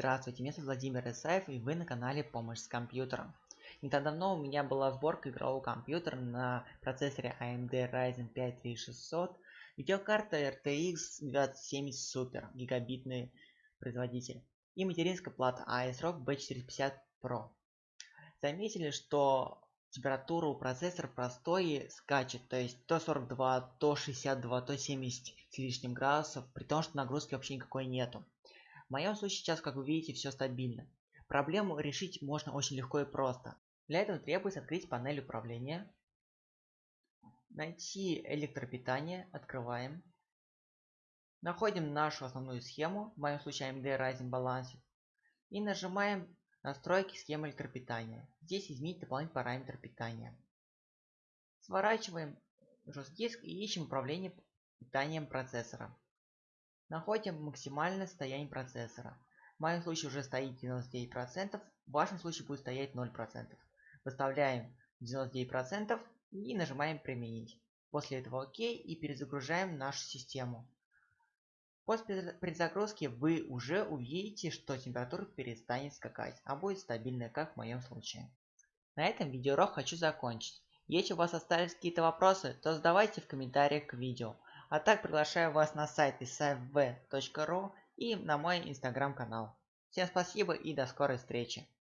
Здравствуйте, меня зовут Владимир Исаев и вы на канале Помощь с компьютером. Не так давно у меня была сборка игрового компьютера на процессоре AMD Ryzen 5 3600, видеокарта RTX 2070 Super, гигабитный производитель, и материнская плата ASRock B450 Pro. Заметили, что температура у процессора простой скачет, то есть то 42, то 62, то 70 с лишним градусов, при том, что нагрузки вообще никакой нету. В моем случае сейчас, как вы видите, все стабильно. Проблему решить можно очень легко и просто. Для этого требуется открыть панель управления, найти электропитание, открываем. Находим нашу основную схему, в моем случае AMD Ryzen Balance, и нажимаем настройки схемы электропитания. Здесь изменить дополнительный параметр питания. Сворачиваем жесткий диск и ищем управление питанием процессора. Находим максимальное состояние процессора. В моем случае уже стоит 99%, в вашем случае будет стоять 0%. Выставляем 99% и нажимаем применить. После этого ОК и перезагружаем нашу систему. После перезагрузки вы уже увидите, что температура перестанет скакать, а будет стабильная, как в моем случае. На этом видеоурок хочу закончить. Если у вас остались какие-то вопросы, то задавайте в комментариях к видео. А так приглашаю вас на сайт isafv.ru и на мой инстаграм канал. Всем спасибо и до скорой встречи.